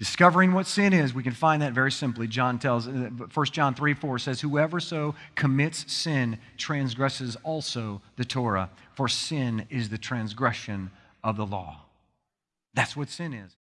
Discovering what sin is, we can find that very simply. John tells, uh, 1 John 3 4 says, Whoever so commits sin transgresses also the Torah, for sin is the transgression of the law. That's what sin is.